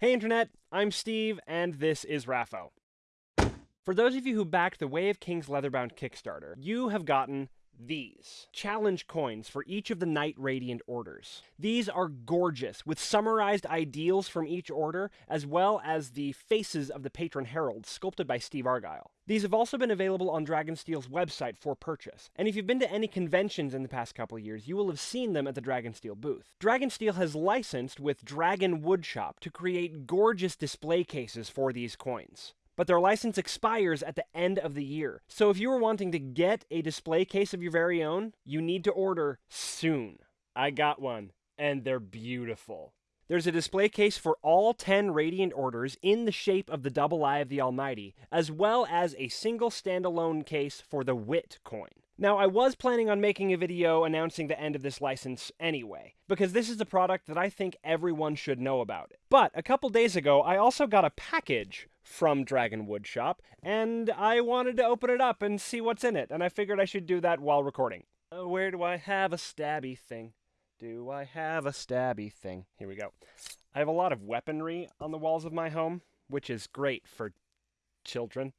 Hey Internet, I'm Steve, and this is Raffo. For those of you who backed the Way of Kings Leatherbound Kickstarter, you have gotten these challenge coins for each of the Knight Radiant orders. These are gorgeous, with summarized ideals from each order, as well as the faces of the patron heralds sculpted by Steve Argyle. These have also been available on Dragonsteel's website for purchase, and if you've been to any conventions in the past couple years, you will have seen them at the Dragonsteel booth. Dragonsteel has licensed with Dragon Woodshop to create gorgeous display cases for these coins but their license expires at the end of the year. So if you are wanting to get a display case of your very own, you need to order soon. I got one, and they're beautiful. There's a display case for all 10 Radiant orders in the shape of the Double Eye of the Almighty, as well as a single standalone case for the Wit coin. Now, I was planning on making a video announcing the end of this license anyway, because this is a product that I think everyone should know about. But a couple days ago, I also got a package from Dragon Woodshop, and I wanted to open it up and see what's in it, and I figured I should do that while recording. Uh, where do I have a stabby thing? Do I have a stabby thing? Here we go. I have a lot of weaponry on the walls of my home, which is great for children.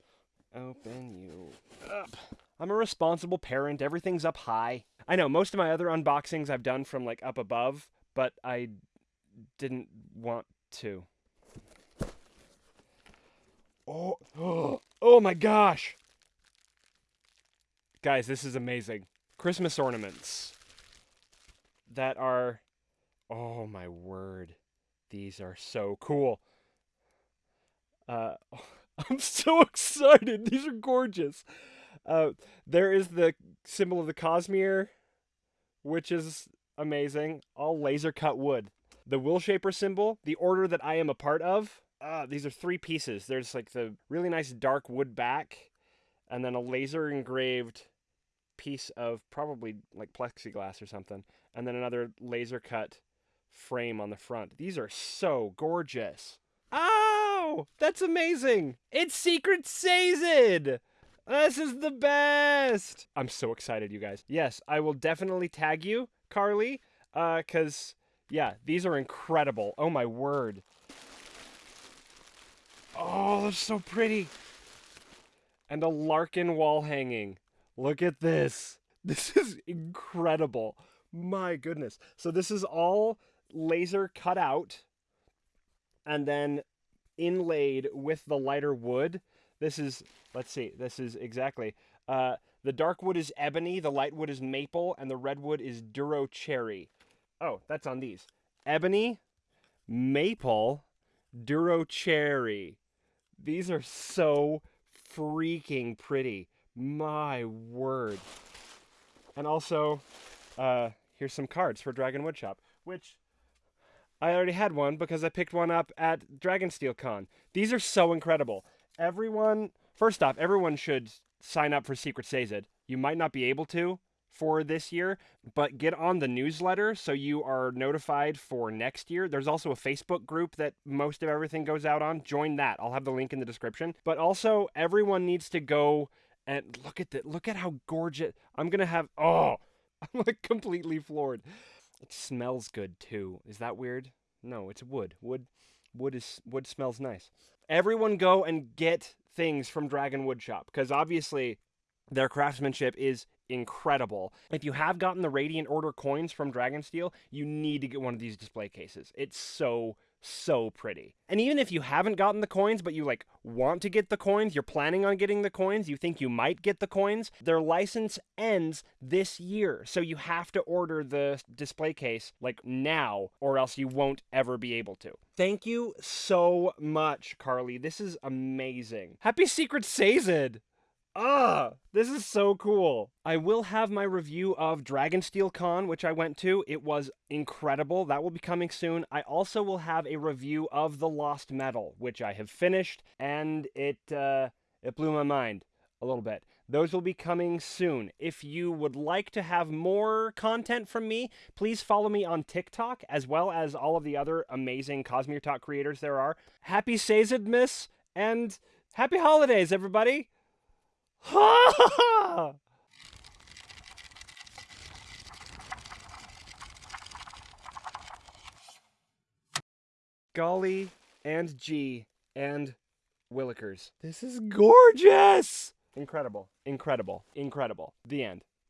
Open you up. I'm a responsible parent. Everything's up high. I know most of my other unboxings I've done from like up above, but I didn't want to. Oh, oh, my gosh. Guys, this is amazing. Christmas ornaments that are, oh my word. These are so cool. Uh, I'm so excited. These are gorgeous. Uh, there is the symbol of the Cosmere, which is amazing. All laser cut wood. The Willshaper symbol, the order that I am a part of, uh, these are three pieces. There's like the really nice dark wood back, and then a laser engraved piece of probably like plexiglass or something, and then another laser cut frame on the front. These are so gorgeous. Oh, that's amazing! It's Secret Sazed! This is the best! I'm so excited, you guys. Yes, I will definitely tag you, Carly, uh, cause yeah, these are incredible. Oh my word. Oh, they're so pretty. And a Larkin wall hanging. Look at this. This is incredible. My goodness. So this is all laser cut out and then inlaid with the lighter wood. This is, let's see, this is exactly. Uh, the dark wood is ebony, the light wood is maple, and the red wood is duro cherry. Oh, that's on these. Ebony, maple, duro cherry. These are so freaking pretty. My word. And also, uh, here's some cards for Dragon Woodshop, which I already had one because I picked one up at Dragonsteel Con. These are so incredible. Everyone, first off, everyone should sign up for Secret Sazed. You might not be able to, for this year, but get on the newsletter so you are notified for next year. There's also a Facebook group that most of everything goes out on. Join that. I'll have the link in the description. But also everyone needs to go and look at that. Look at how gorgeous. I'm going to have oh, I'm like completely floored. It smells good too. Is that weird? No, it's wood. Wood wood is wood smells nice. Everyone go and get things from Dragon Wood Woodshop because obviously their craftsmanship is incredible. If you have gotten the Radiant Order coins from Dragonsteel, you need to get one of these display cases. It's so so pretty. And even if you haven't gotten the coins, but you like want to get the coins, you're planning on getting the coins, you think you might get the coins, their license ends this year. So you have to order the display case like now, or else you won't ever be able to. Thank you so much, Carly. This is amazing. Happy Secret Sazed! Ah, this is so cool. I will have my review of Dragonsteel Con, which I went to. It was incredible. That will be coming soon. I also will have a review of The Lost Metal, which I have finished, and it uh, it blew my mind a little bit. Those will be coming soon. If you would like to have more content from me, please follow me on TikTok, as well as all of the other amazing Cosmere Talk creators there are. Happy Sazedmas, and happy holidays, everybody! Ha! Golly and G and Willikers. This is gorgeous! Incredible. Incredible. Incredible. The end.